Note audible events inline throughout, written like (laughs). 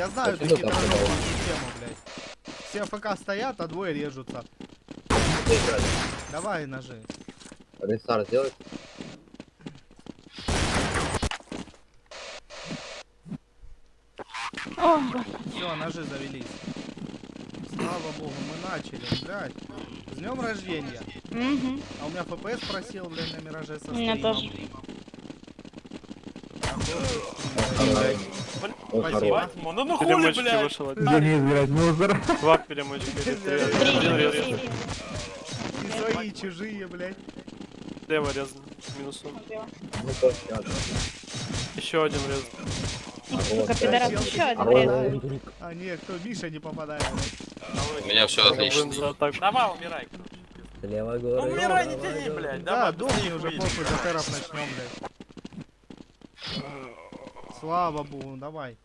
Я знаю эту хитроумную систему, блядь. Все ФК стоят, а двое режутся. Давай ножи. Рестарт сделать? Все, ножи завелись. Слава богу, мы начали, блядь. С днем рождения. А у меня ФПС просил, блядь, на мираже со У меня стримом. тоже. Он Спасибо. Ну ну хули, блядь. вышел. Денис, блядь, мусор. Два перемычки. И свои, и чужие, блядь. Лево резан. Минусом. Ну, то. Еще один рез. Сука, пидорас, еще один врезал. А нет, кто Миша не попадает, блядь. У меня все отлично. Давай, умирай. Левой Ну горы. умирай, не тяни, блядь. Да, быстрее уже, хуй. похуй, за теров начнем, блядь. Слава богу, давай.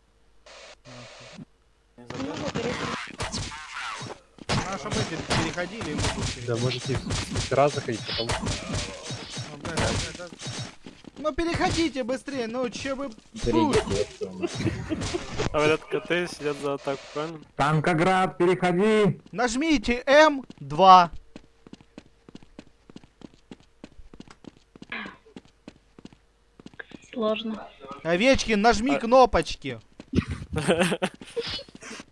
А, переходили, мы. Да, можете раз заходить, потом... Ну, блядь, да, да, да. Ну переходите быстрее, ну че вы... Всё. Говорят, коты сидят за атаку, правильно? Танкоград, переходи! Нажмите М2. Сложно. Овечкин, нажми А- кнопочки. (laughs)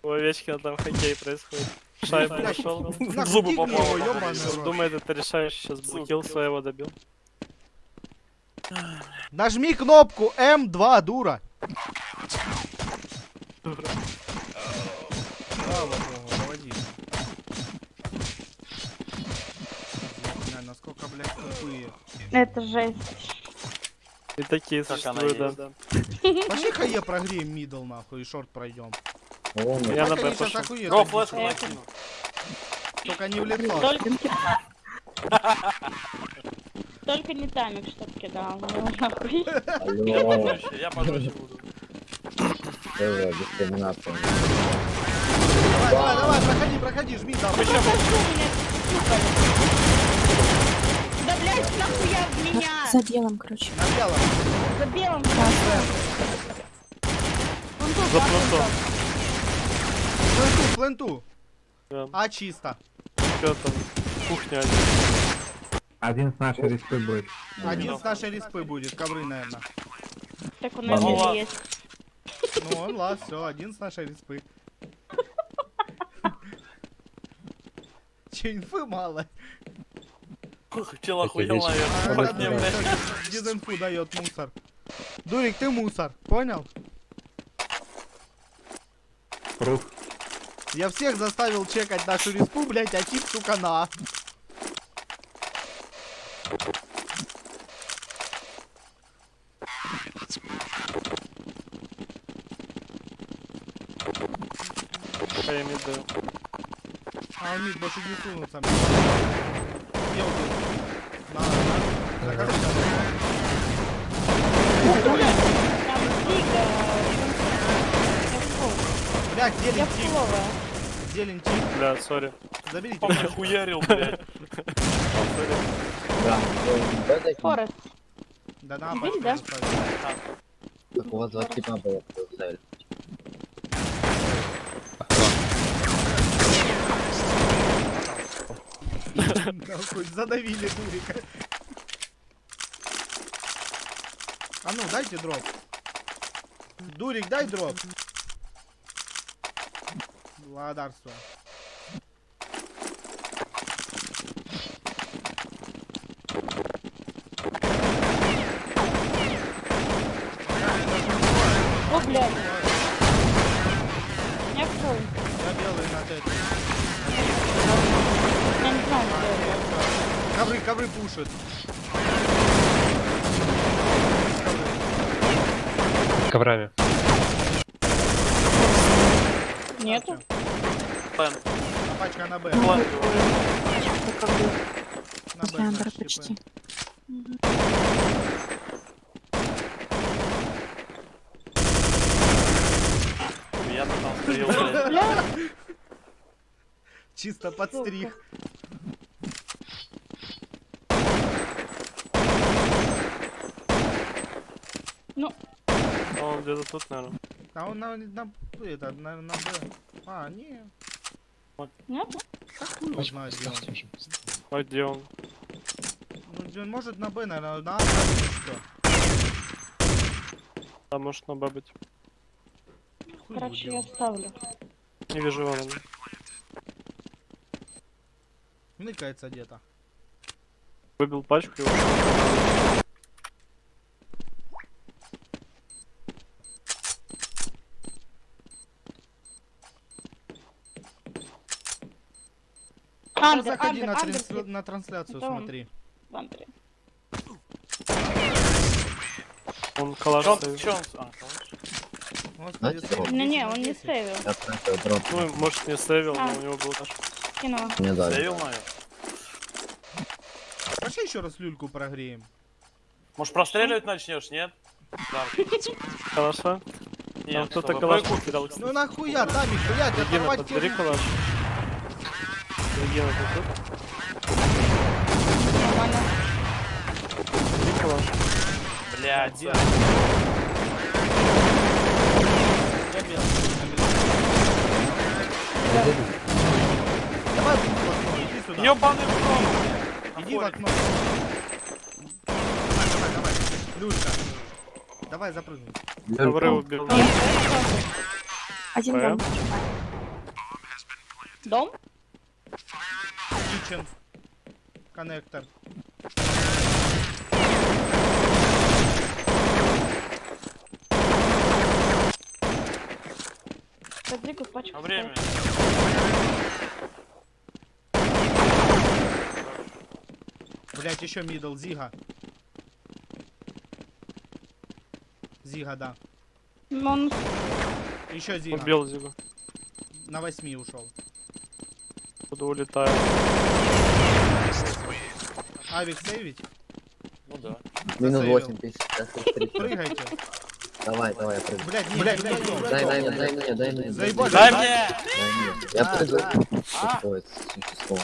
У Овечкина там хоккей происходит. Шайбу Блядь, нашел. Зубы рот. Думает, это решающий сейчас блокил своего добил. Нажми кнопку М2, дура. Бля, насколько, блядь, тупые. Это жесть. И такие существуют, да. есть. Пошли-ка я прогреем мидл, нахуй, и шорт пройдем. Вон, Я на Б пошел. флешку накину. Только не в лицо. Только... (laughs) Только не тамик, чтоб кидал. Ну. Я Алло, пожестче, буду. э, дискриминация. Давай, давай, давай, проходи, проходи, жми, да. Прошу меня, сука. Да, блядь, нахуя в меня? За делом, короче. За белым. Он тут, За ладно, плантом. Фленту, фленту. Да. А, чисто. Что там? Кухня один. Один с нашей респы будет. Один с нашей респы будет, ковры, наверное. Так у нас Ну, есть. Ну, он, ладно, все, один с нашей респы. Че, инфы мало. Ух, Чел охуел, А, наверное. да, Хоть не, да, блядь. всё, Дизинфу дает мусор. Дурик, ты мусор, понял? Пруф. Я всех заставил чекать нашу респу, блять, а тип, сука, на. Еду. А он мид больше не сунутся. Где убил? На, на. Закажи, Там Зига. Блять, Я зелень тип. Бля, сори. Заберите. Мне хуярил, блядь. Да, да. Форест. Да на Бери, пачку да? Так у вас два типа было, поставили. Задавили дурика. А ну, дайте дроп. Дурик, дай дроп. Благодарствую. О, блядь. Я фу. Я белый на это. Я не знаю, это. Ковры, ковры пушат. Коврами. Нету? А пачка на Б. план. На Б, значит, типа. почти. Я блядь. Бля, (laughs) Чисто подстриг. ну, А Он где-то тут, наверное. А он на, на, это, на, на Б. А, не. Нет? Его где он. А где он? Ну, он может на Б, наверное, на А, что? А может на. Хуй его Короче, я ставлю. Не вижу его. Ныкается где-то. Выбил пачку и ушел. Андер, Заходи андер, на, андер, трансля- на трансляцию, Это он. смотри. в. Он калаш он, он? А, калаш. Господи, Знаете, сейв вот. 10 Не-не, на он не 10. сейвил. Я. Ну, может не сейвил, А. но у него был наш. Кинула. Мне дали. Сейвил, наверное. Пошли еще раз люльку прогреем. Может простреливать начнешь, нет? Да. Калаша? Нет, кто-то калаш потерял. Ну нахуя, Тамик, блядь, оторвать калаш. Регина, ты тут? Нормально. Бери калаш. Блядь, Где? Я белый. Давай в окно, иди сюда. Ёбаный в. Иди в окно. Давай, давай, давай. Люлька. Давай запрыгнем. Ковры Люлька. убил. Я. Один дом. Дом? Kitchen. Коннектор. Подвигу пачку. А время? Блять, еще мидл, Зига. Зига, да. Ну, Он Еще Зига. Убил Зигу. На восьми ушел. Буду улетаю. Авик сейвить? Ну да. Минус Сейвил. 8 тысяч. сейчас их 30. Прыгайте. Давай, давай, я прыгну. Блять, не, блять, блять, блять. Дай, дай, мне, дай мне, дай мне. Заебали. Дай мне! Дай мне. Я А, прыгаю. Что это? Существо.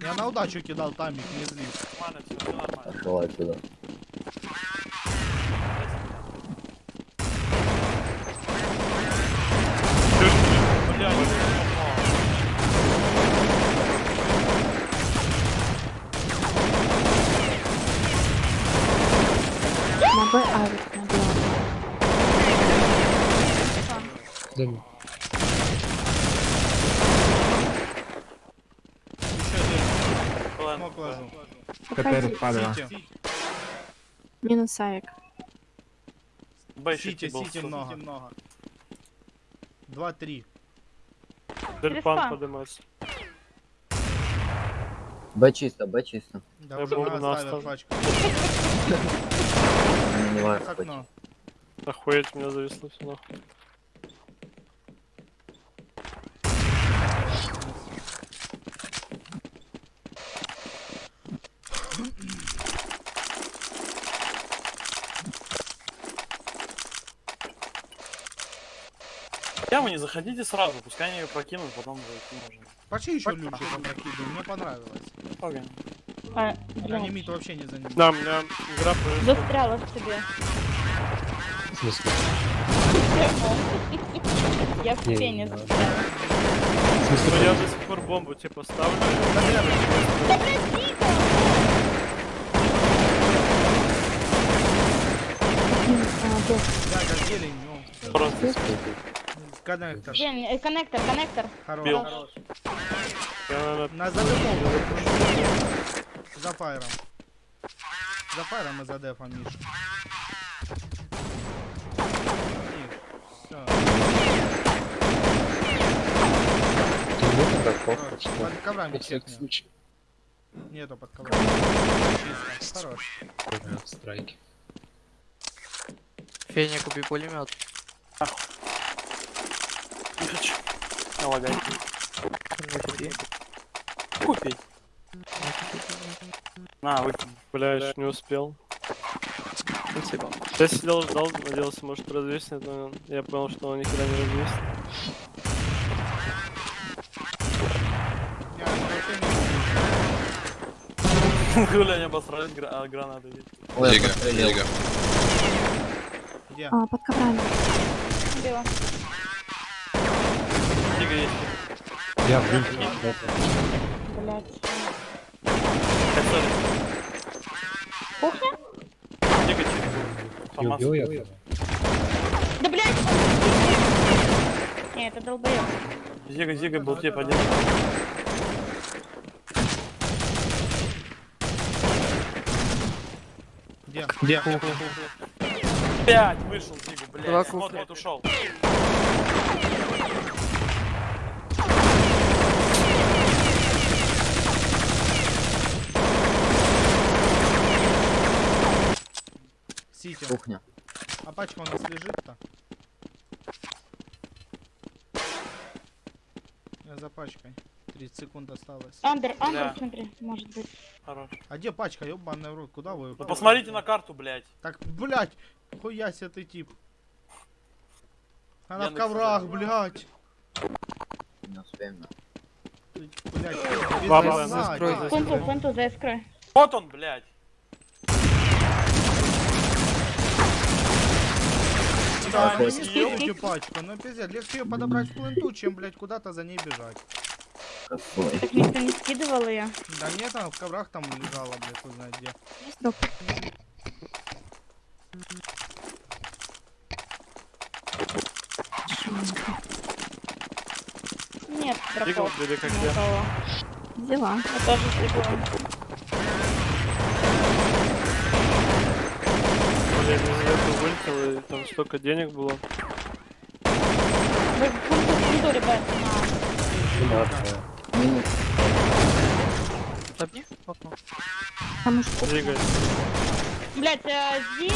Я на удачу кидал тамик, не злись. Нормально, все, все нормально. Пошел отсюда. Блядь, На Б авик на. Еще один. Ладно, Смог ложу. КТР падала. Сити, Минус авик. Б сити, сити много. Два-три. Дельпан Перестань. поднимается. Б чисто, Б чисто. Да Я уже нас на (laughs) не. Охуеть, меня зависло все нахуй. Яму не заходите сразу, пускай они ее прокинут, потом зайти можно. Пошли еще люльку попрокидываем, мне понравилось. Погонь. А. Анимит вообще не занимает. Да, у меня игра повесила. Застряла в тебе. (laughs) Я в пене застряла. Ну, я до сих пор бомбу типа ставлю. Да! Один а. Да, как зелень, ну. Просто Коннектор. Блин, э, коннектор, коннектор. Хорош. Бил. Наверное, На задефом. За фаером. За фаером и за дефом, Миша. Все. Хорош. Под коврами чекни. Нету под коврами. Хорош. Страйки. Феня, купи пулемет тысяч. Налагай. Купить. На, вы... Бля, не успел. Спасибо. Я сидел, ждал, надеялся, может развесит, но я понял, что он никогда не развесит. Гуля не обосрали гра а, гранаты. Лего, лего. Где? А, под коврами. Бело. 200. Я в дырке. Блять. Кухня? Тихо, тихо. Убил я. Да блять! Не, это долбоёб. Зига, зига, был тебе один. Где? Где? Пять вышел, зигу, блядь. Вот, вот ушел. Сити. Кухня. А пачка у нас лежит-то? Я за пачкой. 30 секунд осталось. Андер, Да. андер, смотри, может быть. Хорош. А где пачка, ёбаный в рот? Куда вы? Ну посмотрите на карту, блядь. Так, блядь, хуя себе ты тип. Она в Яндекс коврах, блядь. Не успеем. да. Блядь, фунту, заискрой. Вот он, блядь. Да, скидывайте пачку, ну пиздец, легче ее подобрать в пленту, чем, блядь, куда-то за ней бежать. Какой? Так никто не скидывал ее. Да нет, она в коврах там лежала, блядь, хуй знает где. Шумненько. Нет, как Ни у я. кого. Взяла. Я тоже слепила. Из этого вылетел, и там столько денег было. Вы фунту, фунту, ребят, на... Минус. Табни. Окно. Там уж кухня. Дига. Блять, а, здесь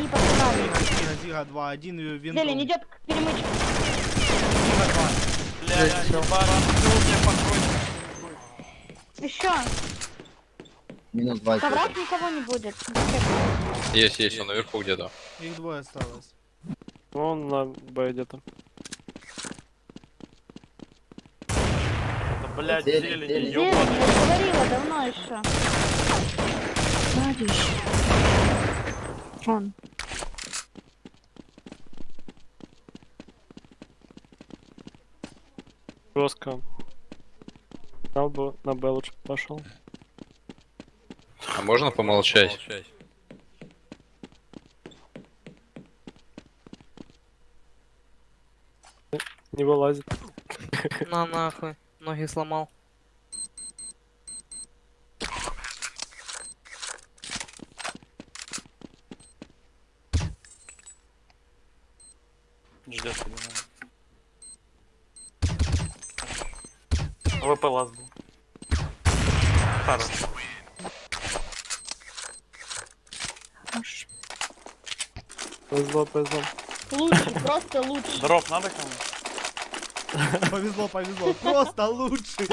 не подправили. Зига, Зига 2, один и винтом. Зелень идет к перемычке. Зига 2. Блядь, всё. ебара, ну мне покой. Еще. Минус два. В коврах никого не будет. Есть, есть, он наверху где-то. Их двое осталось. Ну, он на Б где-то. Да, блядь, Зелень, зелень, зелень. Говорила давно еще. Еще. Он. Жестко. На Б, на Б лучше пошел. А можно помолчать? Не вылазит. На нахуй. Ноги сломал. Ждет, понимаю. ВП лаз был. Хорош. Хорош. Повезло, повезло. Лучше, просто лучше. Дроп надо кому? (laughs) Повезло, повезло. Просто лучше.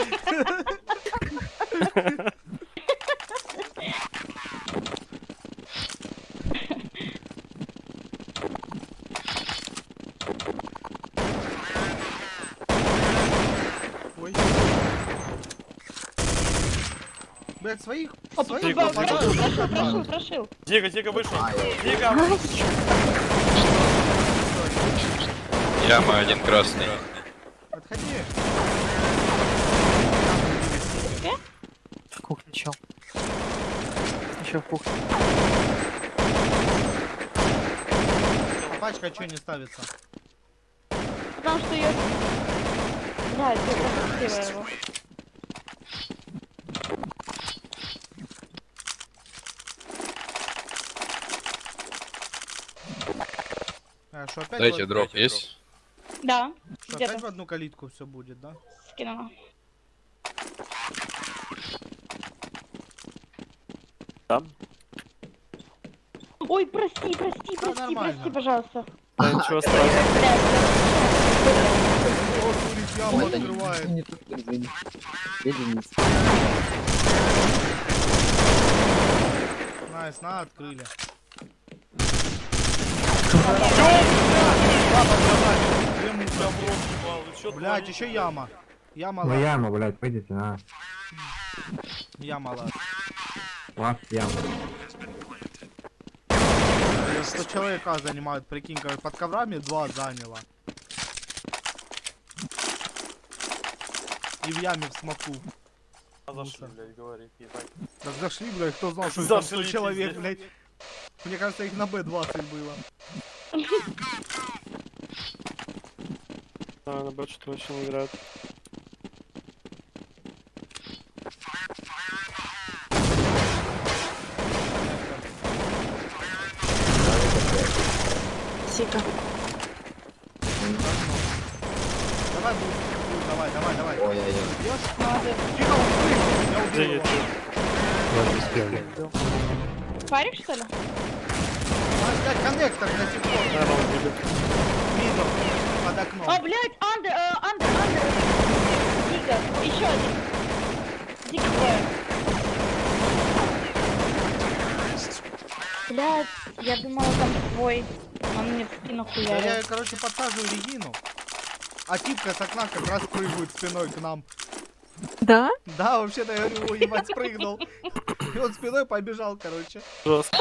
Блять, своих, Оп, своих Дига, попадет. прошил, прошил, прошил. Дига, Дига вышел. А, Дига! Яма один красный. Отходи. В кухне чел. Еще в кухне. А пачка что не ставится? Потому что ее... Да, это пропустила его. Что опять Дайте дроп, есть? Да, что, опять в одну калитку все будет, да? скинула. Там? Ой, прости, прости, прости, нормально. прости, пожалуйста. Да ничего страшного. Это не- открывает. Найс, на, открыли. Две Блять, еще яма. Яма Ну яма, блядь, пойдите, на. Яма лаз. Лав, яма. Что человека занимают, прикинь, как под коврами два заняло. И в яме в смоку. Зашли, блядь, говорит, ебать. Так зашли, блядь, кто знал, что там 100 Зашли, человек, блядь. Мне кажется, их на Б-20 было. (laughs) А, на бэт что вообще не играют. Сика. Давай, Бус, давай, давай, давай. Ой-ой-ой. Бьешь? Надо. Тихо, он спрыгнул, я убил Где его. Я не успел. Фарик, что ли? А, блядь, коннектор сих пор. Наверное, он видит. Видел. Под окном. О, блядь, андер, э, андер, андер. Дига, еще один. Двое. Блядь, я думала там твой. Он мне в спину Да я, короче, подсаживаю Регину. А типка с окна как раз прыгает спиной к нам. Да? Да, вообще-то я говорю, ебать, спрыгнул. И он спиной побежал, короче. Жестко.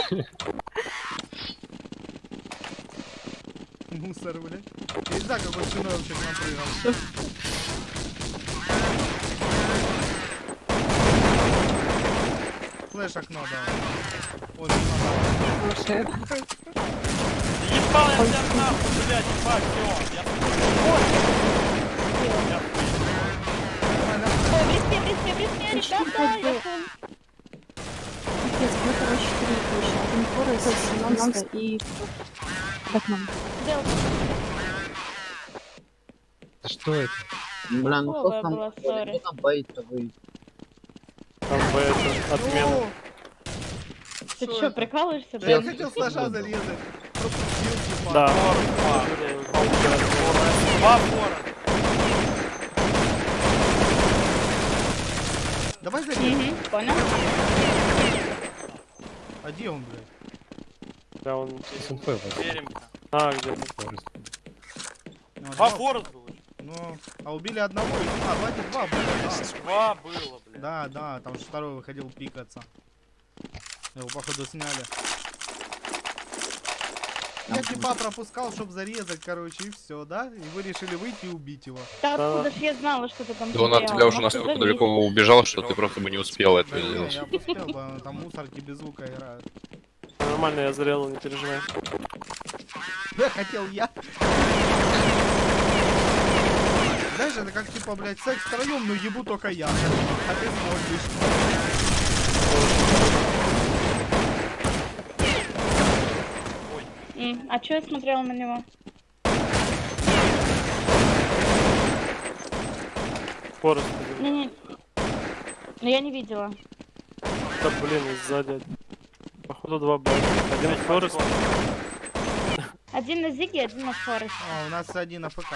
Мусор, блядь. Я не знаю, какой спиной вообще к нам прыгал. Флэш окно дал. Ой, надо. Слушай, Ебал я тебя нахуй, блядь, ебать, всё. Я Ой, в респе, в респе, в респе, ребята, я фу. Капец, мы, короче, три Форест, Монстр и... под окном. Что это? Бля, ну кто там, кто там боится выйти? Там Б это отмена. Ты Что прикалываешься, Да я блядь? хотел сложа зарезать. Типа. Да. Два фора. Давай. Угу, понял? А где он, блядь? Да, он... Вас. Верим-ка. А, где-то. Два было. Ну, а убили одного и... А, давайте два было, да. Два было, блядь. Да, да, там же второй выходил пикаться. Его, походу, сняли. Я типа пропускал, чтобы зарезать, короче, и все, да? И вы решили выйти и убить его. Да Да. откуда ж я знала, что ты там Да он от тебя уже настолько далеко убежал, что ты просто бы не успел это сделать. я бы успел бы, там мусорки без звука играют. Нормально, я зарезал, не переживай. Да, хотел я. Знаешь, это как типа, блядь, секс втроем, но ебу только я. А ты смотришь. М, А чё я смотрела на него? Форест. Не-не. Ну я не видела. Да блин, сзади. Походу два Б. Один Форест. (laughs) Один на Зиге, один на Форесте. А, у нас один АФК.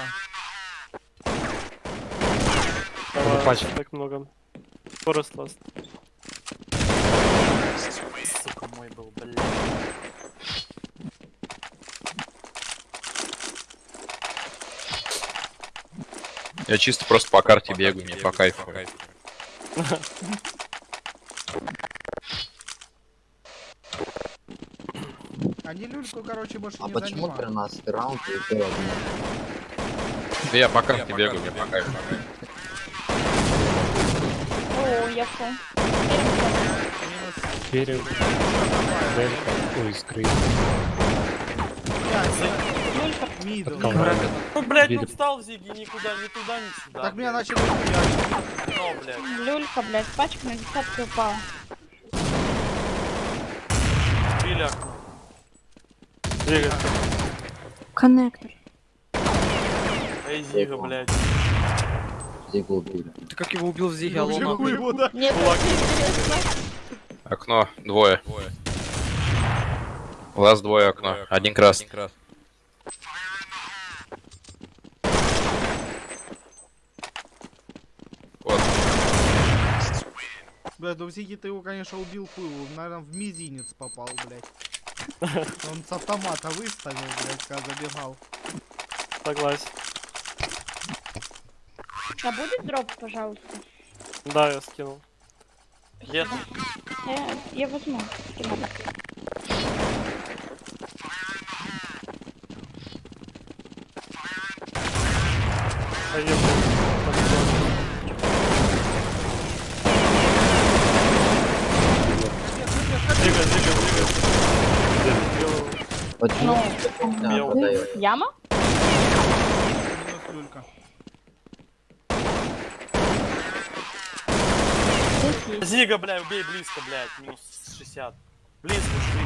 Давай, пачка. так много. Форест ласт. Сука, мой был, блядь. Я чисто просто по карте бегаю, мне по кайфу. (laughs) (laughs) Они люльку, короче, больше А не почему занимают. 13 раунд и ты один? Да я по карте бегаю, мне по кайфу. О, я фу. Минус Перед. Дельта. Ой, скрыт. Мидл. Ну, блядь, ну встал Зиги никуда, ни туда, ни сюда. Так меня начали. Ну, блядь. Люлька, блядь, пачка на десятки упала. Били окно. Двигайся. Коннектор. Эй, Зига, блядь. Зига убили. Ты как его убил в Зиге, алло, нахуй. хуй его, да? Мне тоже интересно. Окно, двое. Лаз двое окно, один красный. Вот. Блядь, ну Зиги ты его, конечно, убил хуй, наверное, в мизинец попал, блядь. (laughs) Он с автомата выставил, блядь, когда забегал. Согласен. А будет дроп, пожалуйста? Да, я скинул. Ты? Я, я возьму. Скину. Поехали. Там зона. Двигай, двигай, двигай. Почему? Да, Ну, подает. яма? Минус люлька. Здесь есть. Зига, бля, убей близко, блядь, минус 60. Близко, шли.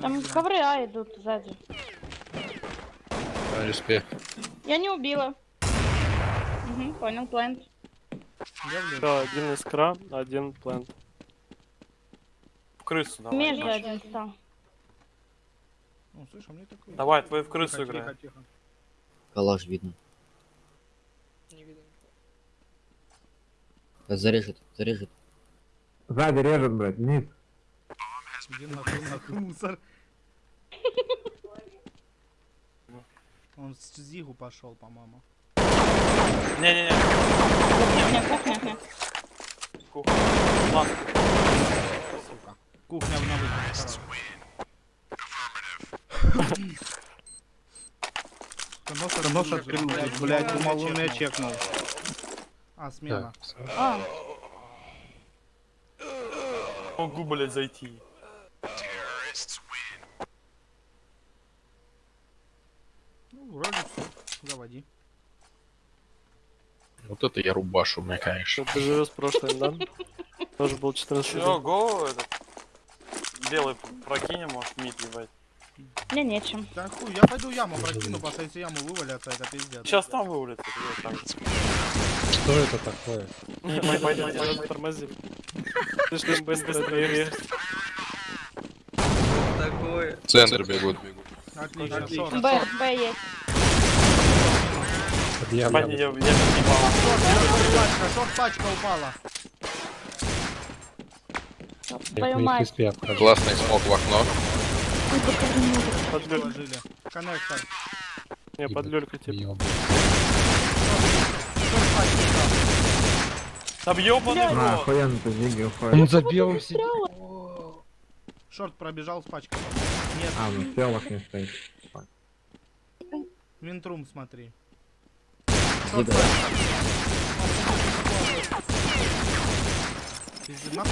Там ковры А идут сзади. Респект. Я не убила. Угу, понял, плент. Да, один искра, один плент. В крысу давай. Между один стал. Ну, слышь, а мне такой... Давай, твой в крысу тихо. Калаш видно. Не видно. Зарежет, зарежет. Сзади режет, блядь, вниз. Иди нахуй, нахуй, мусор. Он с Зигу пошел, по-моему. Не-не-не, Кухня, кухня. кухня. Ладно. Сука. Кухня на выход. Коносор, коносор крылья, блядь, думал, он меня чекнул. А, смена. Так, всё. А, Могу, блядь, зайти. Ну, вроде все. Заводи. Вот это я рубашу, мне, конечно. Ты живешь с прошлым, да? Тоже был 14 Все, го, этот. Белый прокинем, может, мид ебать. Мне нечем. Да хуй, я пойду яму прокину, что если яму вывалятся, это пиздец. Сейчас там вывалит. это так. Что это такое? Пойдем, тормози. Слишком быстро двигаешься. Такое. Центр бегут. Отлично, Б. Б есть. Я, я не ебал. Шорт пачка, шорт пачка упала. Я Твою к них мать. респе обхожу. Классный смог в окно. Ой, пока не могу. Под люль... Коннектор. Не, под люлькой типа. Шорт. Там ёбаный А, рот. охуенно ты. Он за белым сидит. Шорт пробежал с пачкой. Нет, А, ну в телах не стоит. винтрум смотри. Пиздец, нахуй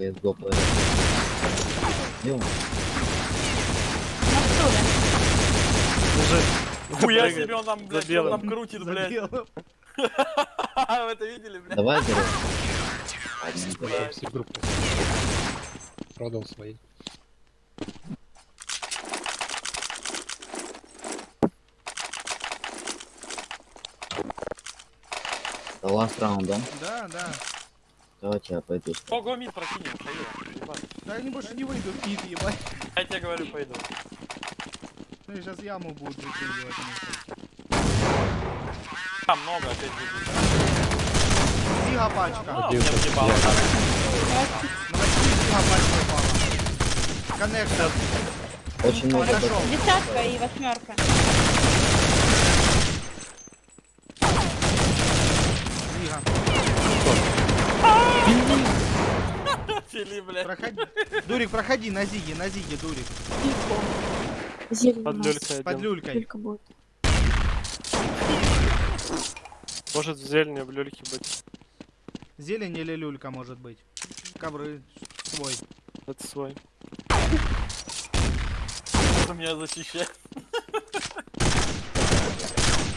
CSGO стуле. Лежит. Хуя себе он там, блядь, он там крутит, блядь. (laughs) Вы это видели, блядь? Давай все группы. Продал свои. Да last round, да? Да, да. Давайте я пойду. Ого, мид прокинем, ебать. Да они больше не выйдут, кит, ебать. Я тебе говорю, пойду. Ну и сейчас яму будут выкидывать. Там много опять видишь. Зига пачка. Ну, я въебал. Зига пачка упала. Коннектор. Очень много. Десятка и восьмерка. Зига. Фили, блядь. Проходи. Дурик, проходи на зиге, на зиге, Дурик. Зелень Под люлькой Под люлькой. Может в зелени в люльке быть. Зелень или люлька может быть. Ковры свой. Это свой. Кто меня защищает?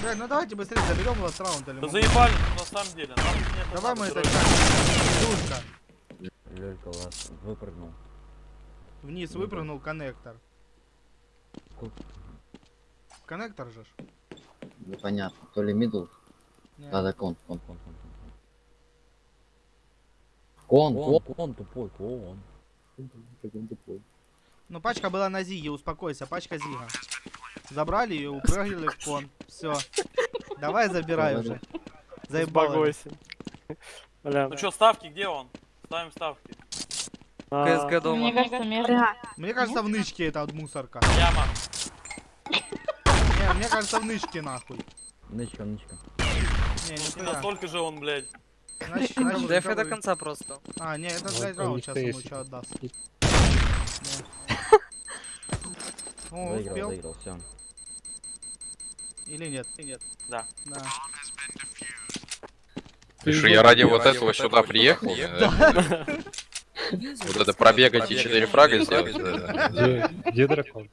Блядь, ну давайте быстрее заберем ласт раунд или Да заебали, на самом деле. Давай мы это Лёлька вас выпрыгнул. Вниз да. выпрыгнул коннектор. Коннектор же. ж. Непонятно. То ли мидл. Да, да, кон, кон, кон, кон. Кон, кон, кон, кон тупой, кон. Кон тупой. Ну пачка была на зиге, успокойся, пачка зига. Забрали ее, упрыгнули в кон. Все. Давай забирай уже. Заебало. Успокойся. Бля. Ну что, ставки, где он? Ставим ставки. а, КСГ Мне дома. кажется, между. Мне кажется, в нычке это от мусорка. Яма. Не, мне кажется, в нычке нахуй. Нычка, нычка. Не, Не нихуя. настолько же он, блядь. ДФ до конца просто. А, не, это Вот блядь раунд них сейчас ему что отдаст. О, Выиграл, успел? выиграл, все. Или нет? Или нет? Да. Да. Ты что, я ради вот этого сюда приехал? Вот это пробегать и 4 фрага сделать? Где, дракон?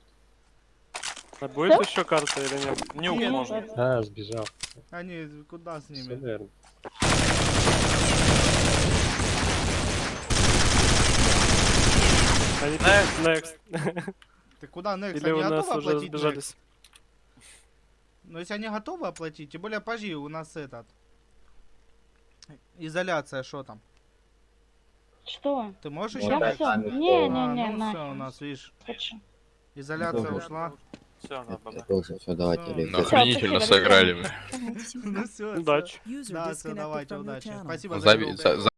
А будет еще карта или нет? Нюк Нет, можно. вот. А, сбежал. Они куда с ними? Они Next. next. Ты куда next? Или Они у нас готовы уже оплатить next? сбежались. Но если они готовы оплатить, тем более пожи, у нас этот... Изоляция, что там? Что? Ты можешь Я еще? все. А, Не-не-не, ну все, у нас, видишь, Хочу. изоляция Добре. ушла. Все, баба. Все, давайте. Ну, охренительно сыграли. мы. (laughs) Ну все, Удачи. Да, все, давайте, удачи. Спасибо за-